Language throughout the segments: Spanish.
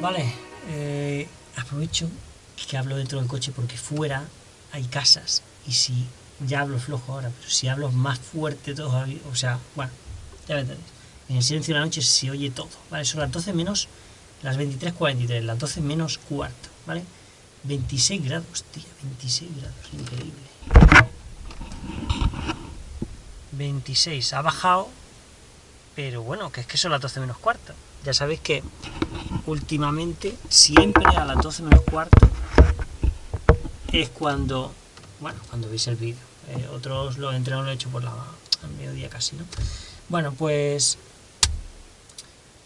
Vale, eh, aprovecho que hablo dentro del coche porque fuera hay casas y si ya hablo flojo ahora, pero si hablo más fuerte todavía, o sea, bueno, ya me. En el silencio de la noche se oye todo, ¿vale? Son las 12 menos las 23.43, las 12 menos cuarto, ¿vale? 26 grados, tío, 26 grados, increíble. 26, ha bajado, pero bueno, que es que son las 12 menos cuarto. Ya sabéis que últimamente, siempre a las 12 menos cuarto, es cuando, bueno, cuando veis el vídeo. Eh, otros lo entreno lo he hecho por la mediodía casi, ¿no? Bueno, pues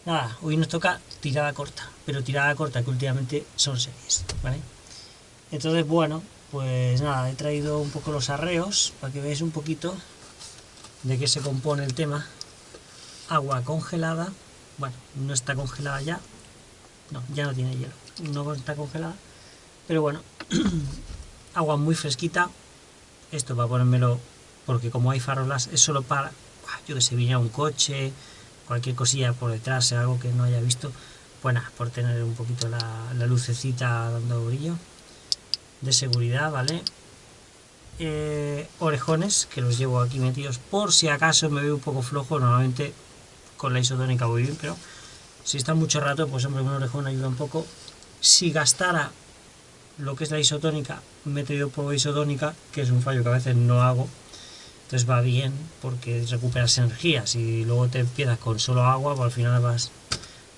nada, hoy nos toca tirada corta, pero tirada corta que últimamente son series, ¿vale? Entonces, bueno, pues nada, he traído un poco los arreos para que veáis un poquito de qué se compone el tema. Agua congelada, bueno, no está congelada ya, no, ya no tiene hielo, no está congelada, pero bueno, agua muy fresquita, esto va a ponérmelo, porque como hay farolas, es solo para, yo que sé, viniera un coche, cualquier cosilla por detrás, algo que no haya visto, pues nada, por tener un poquito la, la lucecita dando brillo, de seguridad, ¿vale? Eh, orejones, que los llevo aquí metidos por si acaso me veo un poco flojo, normalmente con la isotónica voy bien, pero si está mucho rato, pues hombre, un orejón ayuda un poco. Si gastara lo que es la isotónica, me he traído poco isotónica, que es un fallo que a veces no hago, entonces va bien porque recuperas energía. Si luego te empiezas con solo agua, pues al final vas,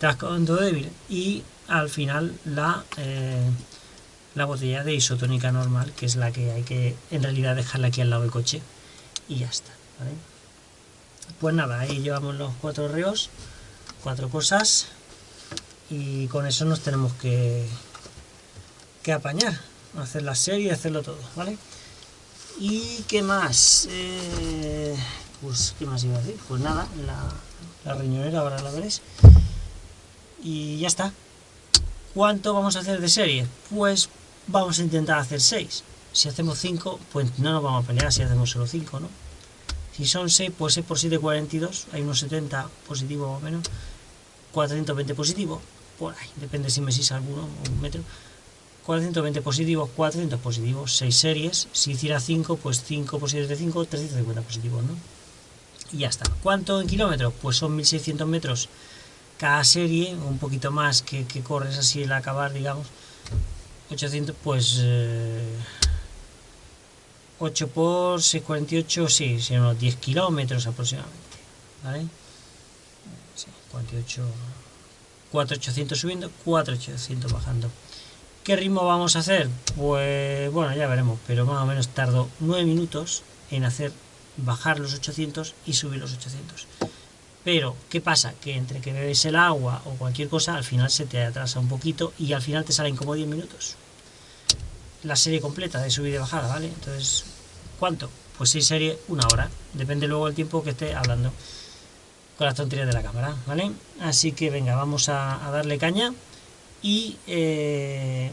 te vas quedando débil. Y al final la, eh, la botella de isotónica normal, que es la que hay que en realidad dejarla aquí al lado del coche. Y ya está. Pues nada, ahí llevamos los cuatro reos, cuatro cosas. Y con eso nos tenemos que, que apañar, hacer la serie, hacerlo todo, ¿vale? ¿Y qué más? Eh, pues, ¿qué más iba a decir? Pues nada, la, la riñonera ahora la veréis. Y ya está. ¿Cuánto vamos a hacer de serie? Pues vamos a intentar hacer 6. Si hacemos 5, pues no nos vamos a pelear si hacemos solo 5, ¿no? Si son 6, pues 6 por 7, 42. Hay unos 70 positivo o menos. 420 positivo. Por ahí. Depende si me sís alguno un metro. 420 positivos, 400 positivos, 6 series. Si hiciera 5, pues 5 por 7 de 5, 350 positivos, ¿no? Y ya está. ¿Cuánto en kilómetros? Pues son 1600 metros cada serie, un poquito más que, que corres así el acabar, digamos. 800, pues... Eh, 8 por 648, sí, son unos 10 kilómetros aproximadamente, ¿vale? Sí, 48, 4800 subiendo, 4800 bajando. ¿Qué ritmo vamos a hacer? Pues bueno, ya veremos, pero más o menos tardo 9 minutos en hacer bajar los 800 y subir los 800. Pero, ¿qué pasa? Que entre que bebes el agua o cualquier cosa, al final se te atrasa un poquito y al final te salen como 10 minutos. La serie completa de subida y bajada, ¿vale? Entonces, ¿cuánto? Pues si serie una hora. Depende luego del tiempo que esté hablando con las tonterías de la cámara, ¿vale? Así que venga, vamos a, darle caña. Y eh,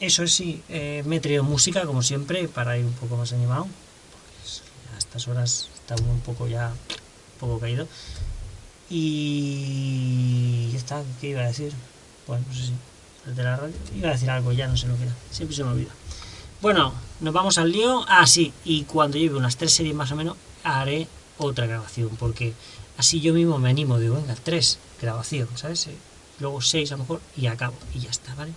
eso es sí, eh, me he traído música, como siempre, para ir un poco más animado. A estas horas está un poco ya poco caído. Y ya está, ¿qué iba a decir? Bueno, no sé si la radio. Iba a decir algo, ya no sé lo que era. Siempre se me olvida. Bueno, nos vamos al lío. Ah, sí, y cuando lleve unas tres series más o menos, haré otra grabación, porque así yo mismo me animo, digo, venga, tres grabación, ¿sabes? Luego seis a lo mejor y acabo, y ya está, ¿vale?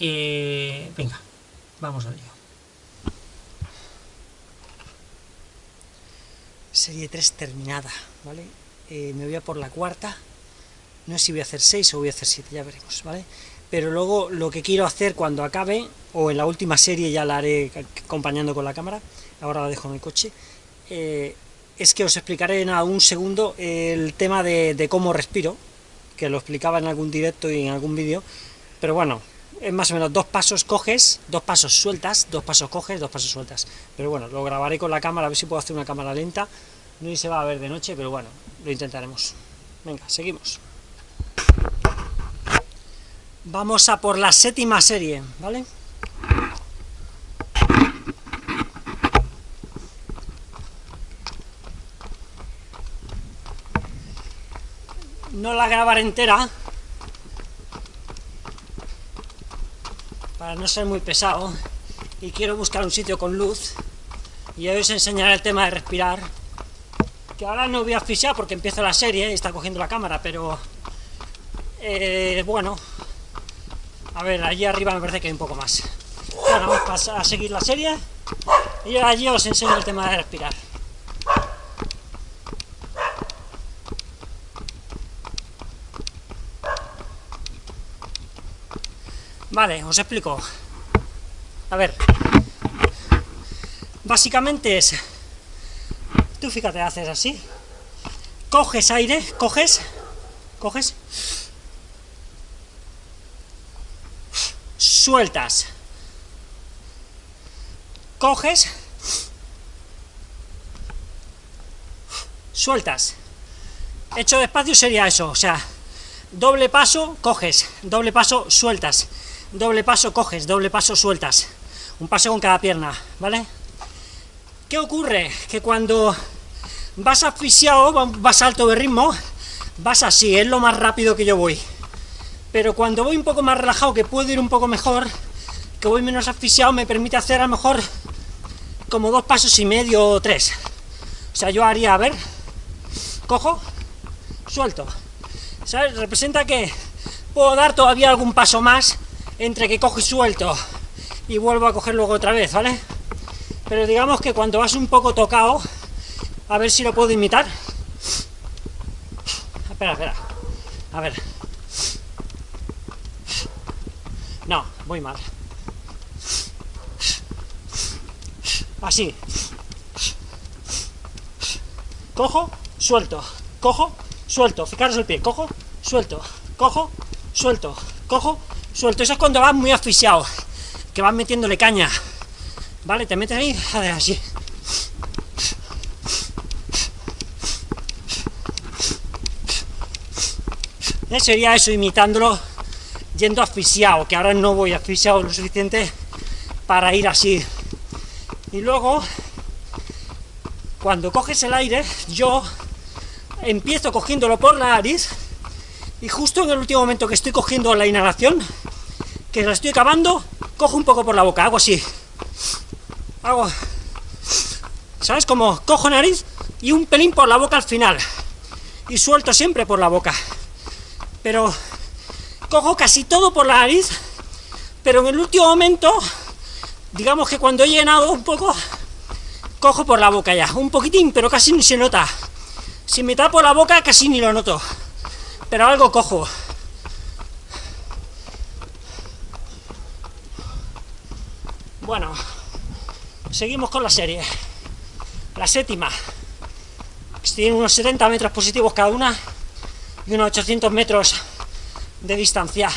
Eh, venga, vamos al lío. serie 3 terminada, ¿vale? Eh, me voy a por la cuarta, no sé si voy a hacer 6 o voy a hacer 7, ya veremos, ¿vale? Pero luego lo que quiero hacer cuando acabe, o en la última serie ya la haré acompañando con la cámara, ahora la dejo en el coche, eh, es que os explicaré en un segundo el tema de, de cómo respiro, que lo explicaba en algún directo y en algún vídeo, pero bueno, es más o menos dos pasos coges, dos pasos sueltas, dos pasos coges, dos pasos sueltas. Pero bueno, lo grabaré con la cámara, a ver si puedo hacer una cámara lenta. No se va a ver de noche, pero bueno, lo intentaremos. Venga, seguimos. Vamos a por la séptima serie, ¿vale? no la grabaré entera, para no ser muy pesado, y quiero buscar un sitio con luz, y hoy os enseñaré el tema de respirar, que ahora no voy a asfixiar porque empiezo la serie y está cogiendo la cámara, pero eh, bueno, a ver, allí arriba me parece que hay un poco más. Ahora vamos a seguir la serie. Y allí os enseño el tema de respirar. Vale, os explico. A ver. Básicamente es... Tú fíjate, haces así. Coges aire, coges, coges. Sueltas. Coges. Sueltas. Hecho despacio sería eso, o sea, doble paso, coges, doble paso, sueltas doble paso coges, doble paso sueltas, un paso con cada pierna, ¿vale? ¿Qué ocurre? Que cuando vas asfixiado, vas alto de ritmo, vas así, es lo más rápido que yo voy. Pero cuando voy un poco más relajado, que puedo ir un poco mejor, que voy menos asfixiado, me permite hacer a lo mejor como dos pasos y medio o tres. O sea, yo haría, a ver, cojo, suelto. ¿Sabes? Representa que puedo dar todavía algún paso más entre que cojo suelto y vuelvo a coger luego otra vez, ¿vale? Pero digamos que cuando vas un poco tocado, a ver si lo puedo imitar. Espera, espera. A ver. No, voy mal. Así. Cojo, suelto. Cojo, suelto. Fijaros el pie. Cojo, suelto. Cojo, suelto. Cojo, suelto. Eso es cuando vas muy asfixiado, que vas metiéndole caña. ¿Vale? Te metes ahí, a ver, así. ¿Eh? Sería eso, imitándolo, yendo asfixiado, que ahora no voy asfixiado lo suficiente para ir así. Y luego, cuando coges el aire, yo empiezo cogiéndolo por la nariz, y justo en el último momento que estoy cogiendo la inhalación, que la estoy acabando, cojo un poco por la boca, hago así. Hago... ¿Sabes? Como cojo nariz y un pelín por la boca al final. Y suelto siempre por la boca. Pero cojo casi todo por la nariz, pero en el último momento, digamos que cuando he llenado un poco, cojo por la boca ya, un poquitín, pero casi ni se nota. Si me tapo la boca casi ni lo noto, pero algo cojo. Bueno, seguimos con la serie. La séptima. Tiene unos 70 metros positivos cada una y unos 800 metros de distancia.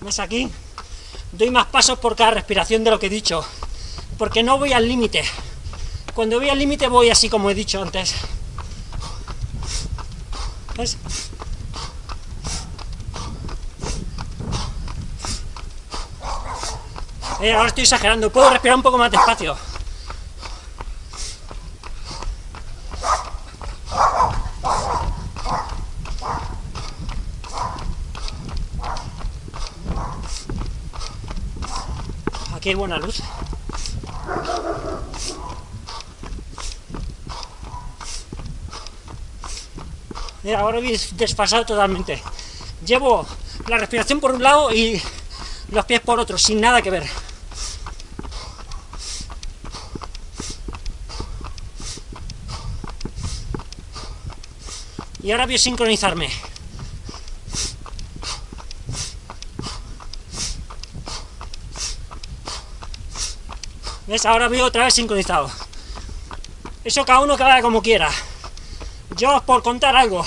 ¿Ves aquí? Doy más pasos por cada respiración de lo que he dicho, porque no voy al límite. Cuando voy al límite voy así como he dicho antes. Eh, ahora estoy exagerando, puedo respirar un poco más despacio. Aquí hay buena luz. Mira, ahora voy desfasado totalmente. Llevo la respiración por un lado y los pies por otro, sin nada que ver. Y ahora voy a sincronizarme. ¿Ves? Ahora voy otra vez sincronizado. Eso cada uno que haga como quiera. Yo, por contar algo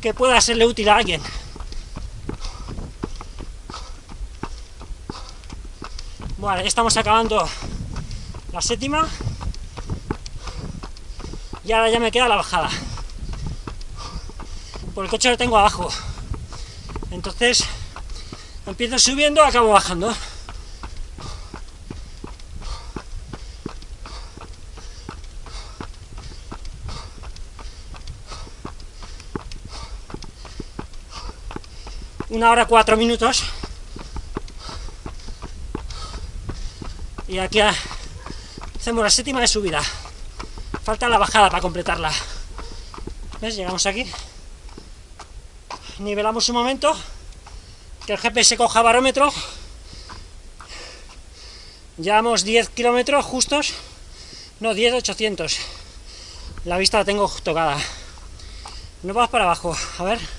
que pueda serle útil a alguien. Bueno, ya estamos acabando la séptima. Y ahora ya me queda la bajada. Por el coche lo tengo abajo. Entonces, empiezo subiendo, acabo bajando. Una hora cuatro minutos. Y aquí hacemos la séptima de subida. Falta la bajada para completarla. ¿Ves? Llegamos aquí. Nivelamos un momento. Que el GPS coja barómetro. Llevamos 10 kilómetros justos. No, 10, 800. La vista la tengo tocada. Nos vamos para abajo. A ver.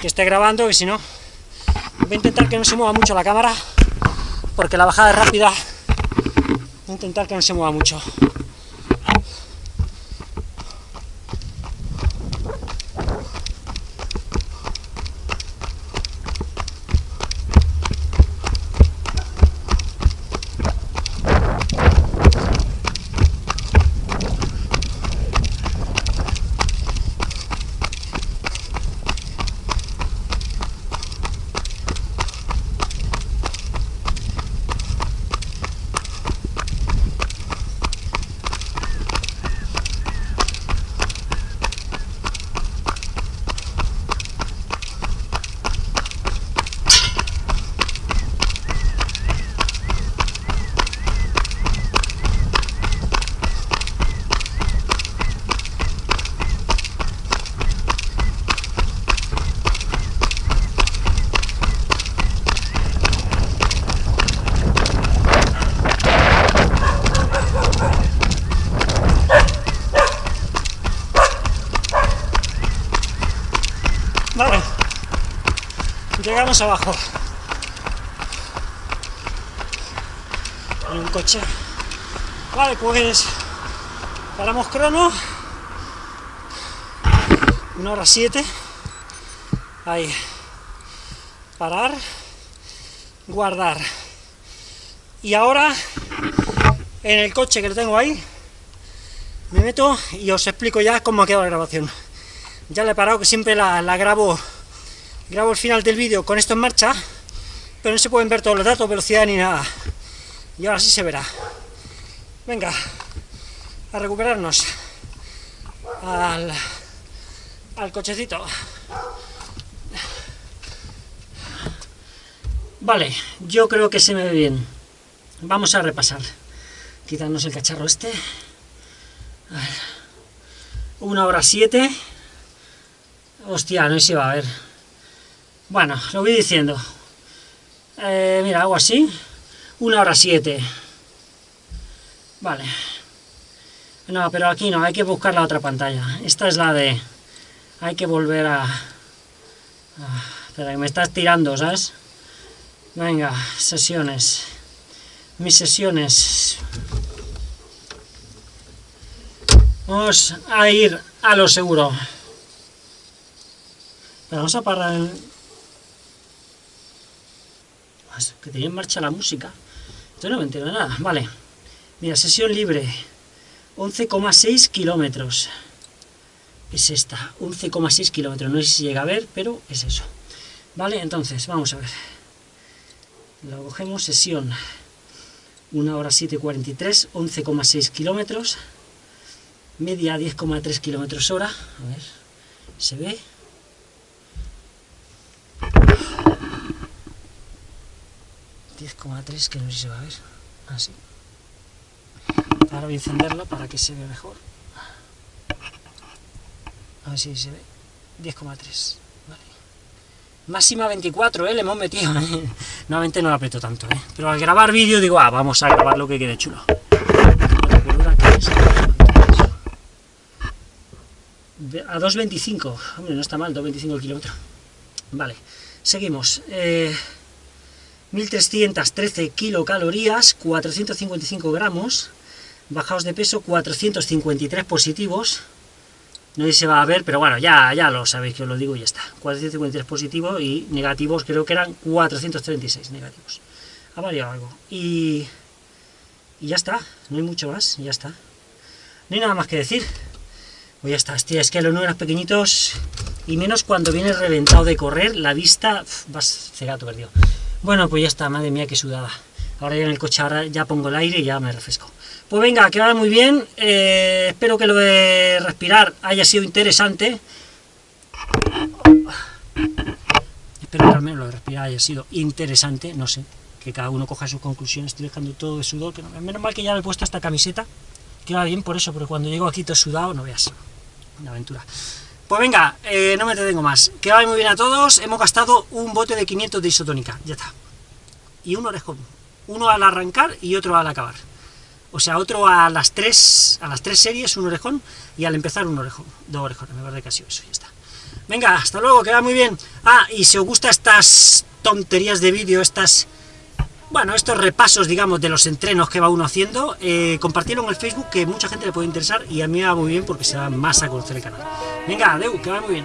Que esté grabando, que si no... Voy a intentar que no se mueva mucho la cámara. Porque la bajada es rápida. Voy a intentar que no se mueva mucho. Vale. Abajo. Hay un coche. Vale, pues paramos crono. Una hora siete. Ahí. Parar. Guardar. Y ahora, en el coche que lo tengo ahí, me meto y os explico ya cómo ha quedado la grabación ya le he parado, que siempre la, grabo, grabo el final del vídeo con esto en marcha, pero no se pueden ver todos los datos, velocidad ni nada. Y ahora sí se verá. Venga, a recuperarnos al, al cochecito. Vale, yo creo que se me ve bien. Vamos a repasar. Quitarnos el cacharro este. Una hora siete. Hostia, no se va a ver. Bueno, lo voy diciendo. Eh, mira, hago así. Una hora siete. Vale. No, pero aquí no, hay que buscar la otra pantalla. Esta es la de... Hay que volver a... espera, que me estás tirando, ¿sabes? Venga, sesiones. Mis sesiones. Vamos a ir a lo seguro vamos a parar el... Que tenía en marcha la música. Esto no me entiendo nada. Vale. Mira, sesión libre. 11,6 kilómetros. Es esta. 11,6 kilómetros. No sé si llega a ver, pero es eso. Vale, entonces, vamos a ver. Lo cogemos, sesión. 1 hora 7.43, 11,6 kilómetros. Media 10,3 kilómetros hora. A ver, ¿se ve? 10,3 que no sé si se va a ver. Así. Ahora voy a encenderlo para que se vea mejor. A ver si se ve. 10,3. Vale. Máxima 24, ¿eh? Le hemos metido. ¿eh? Nuevamente no lo aprieto tanto, ¿eh? Pero al grabar vídeo digo, ah, vamos a grabar lo que quede chulo. A 2.25. Hombre, no está mal, 2.25 el kilómetro. Vale. Seguimos. Eh, 1313 kilocalorías, 455 gramos, bajados de peso 453 positivos, no sé se va a ver, pero bueno, ya, ya lo sabéis que os lo digo y ya está. 453 positivos y negativos creo que eran 436 negativos. Ha variado algo. Y, y ya está, no hay mucho más, ya está. No hay nada más que decir. Pues ya está, hostia, es que los números pequeñitos, y menos cuando viene reventado de correr, la vista, vas cegato perdido. Bueno, pues ya está, madre mía, qué sudada. Ahora ya en el coche, ahora ya pongo el aire y ya me refresco. Pues venga, que vaya muy bien. Eh, espero que lo de respirar haya sido interesante. espero que al menos lo de respirar haya sido interesante, no sé, que cada uno coja sus conclusiones, estoy dejando todo de sudor, que no, menos mal que ya me he puesto esta camiseta, que va bien por eso, porque cuando llego aquí todo sudado, no veas, una aventura. Pues venga, eh, no me detengo más, que vaya muy bien a todos, hemos gastado un bote de 500 de isotónica, ya está, y un orejón, uno al arrancar y otro al acabar. O sea, otro a las tres, a las tres series, un orejón, y al empezar un orejón, dos orejones, me parece que ha sido eso, ya está. Venga, hasta luego, que va muy bien. Ah, y si os gustan estas tonterías de vídeo, estas... Bueno, estos repasos, digamos, de los entrenos que va uno haciendo, eh, compartirlo en el Facebook, que mucha gente le puede interesar, y a mí me va muy bien porque se va más a conocer el canal. Venga, adeu, que va muy bien.